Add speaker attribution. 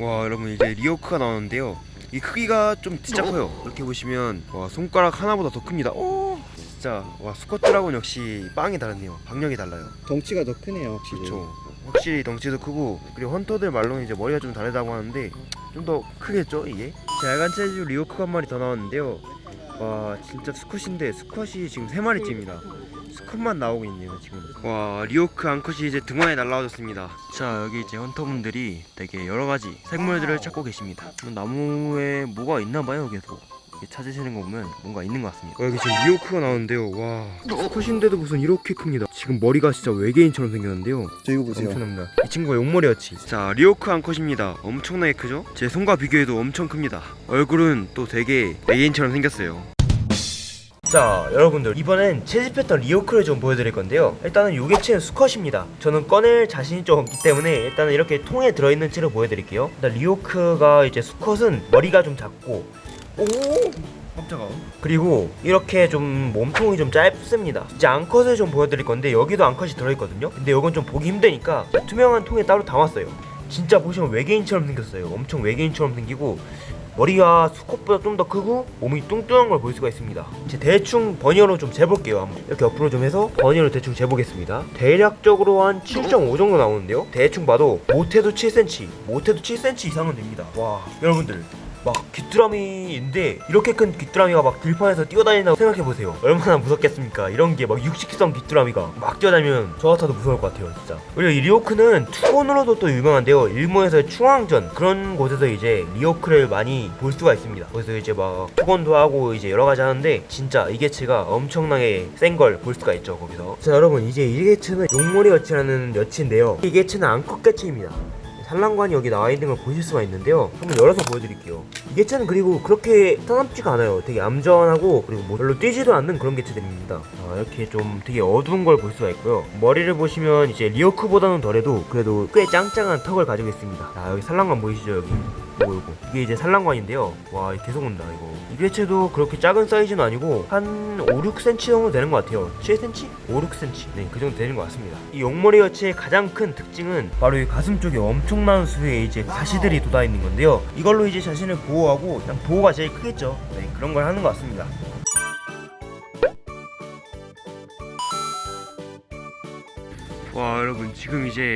Speaker 1: 와 여러분 이제 리오크가 나오는데요. 이 크기가 좀 진짜 커요. 이렇게 보시면 와 손가락 하나보다 더 큽니다. 오! 진짜 와 수컷 드라곤 역시 빵이 다르네요. 박력이 달라요.
Speaker 2: 덩치가 더 크네요 확실히.
Speaker 1: 그렇죠 확실히 덩치도 크고 그리고 헌터들 말로는 이제 머리가 좀 다르다고 하는데 좀 더 크겠죠 이게? 자 야간 채집 리오크가 한 마리 더 나왔는데요. 와 진짜 수컷인데 수컷이 지금 세 마리째입니다 수컷만 나오고 있네요 지금 와 리오크 암컷이 이제 등화에 날라와줬습니다 자 여기 이제 헌터분들이 되게 여러가지 생물들을 찾고 계십니다 나무에 뭐가 있나봐요 계속 찾으시는 거 보면 뭔가 있는 것 같습니다 어, 여기 지금 리오크가 나오는데요 와 수컷인데도 무슨 이렇게 큽니다 지금 머리가 진짜 외계인처럼 생겼는데요
Speaker 2: 저 이거 보세요
Speaker 1: 엄청납니다. 이 친구가 용머리여치. 자, 리오크 암컷입니다. 엄청나게 크죠? 제 손과 비교해도 엄청 큽니다. 얼굴은 또 되게 외계인처럼 생겼어요. 자 여러분들 이번엔 채집했던 리오크를 좀 보여드릴 건데요. 일단은 요 개체는 수컷입니다. 저는 꺼낼 자신이 좀 없기 때문에 일단은 이렇게 통에 들어있는 채로 보여드릴게요. 일단 리오크가 이제 수컷은 머리가 좀 작고 오 깜짝아. 그리고 이렇게 좀 몸통이 좀 짧습니다. 이제 암컷을 좀 보여드릴 건데 여기도 암컷이 들어있거든요. 근데 이건 좀 보기 힘드니까 투명한 통에 따로 담았어요. 진짜 보시면 외계인처럼 생겼어요. 엄청 외계인처럼 생기고 머리가 수컷보다 좀 더 크고 몸이 뚱뚱한 걸 볼 수가 있습니다. 이제 대충 버니어로 좀 재볼게요 한번. 이렇게 옆으로 좀 해서 버니어로 대충 재보겠습니다. 대략적으로 한 7.5 정도 나오는데요? 대충 봐도 못해도 7cm 못해도 7cm 이상은 됩니다. 와 여러분들 막 귀뚜라미인데 이렇게 큰 귀뚜라미가 막 들판에서 뛰어다닌다고 생각해보세요. 얼마나 무섭겠습니까? 이런 게 막 육식성 귀뚜라미가 막 뛰어다니면 저 같아도 무서울 것 같아요 진짜. 그리고 이 리오크는 투혼으로도 또 유명한데요. 일본에서의 충왕전. 그런 곳에서 이제 리오크를 많이 볼 수가 있습니다. 그래서 이제 막 투혼도 하고 이제 여러가지 하는데 진짜 이 개체가 엄청나게 센 걸 볼 수가 있죠 거기서. 자 여러분 이제 이 개체는 용머리 여치라는 여치인데요. 이 개체는 암컷 개체입니다 산란관이 여기 나와 있는 걸 보실 수가 있는데요. 한번 열어서 보여드릴게요. 이 개체는 그리고 그렇게 따납지가 않아요. 되게 얌전하고 그리고 뭐 별로 뛰지도 않는 그런 개체들입니다. 아, 이렇게 좀 되게 어두운 걸 볼 수가 있고요. 머리를 보시면 이제 리어크보다는 덜해도 그래도 꽤 짱짱한 턱을 가지고 있습니다. 자 여기 산란관 보이시죠 여기 요거 요거. 이게 이제 산란관인데요. 와 계속 온다 이거. 이 개체도 그렇게 작은 사이즈는 아니고 한 5, 6cm 정도 되는 것 같아요. 7cm? 5, 6cm 네그 정도 되는 것 같습니다. 이 용머리 여치의 가장 큰 특징은 바로 이 가슴 쪽에 엄청난 수의 이제 가시들이 돋아 있는 건데요. 이걸로 이제 자신을 보호하고 그냥 보호가 제일 크겠죠. 네 그런 걸 하는 것 같습니다. 와 여러분. 지금 이제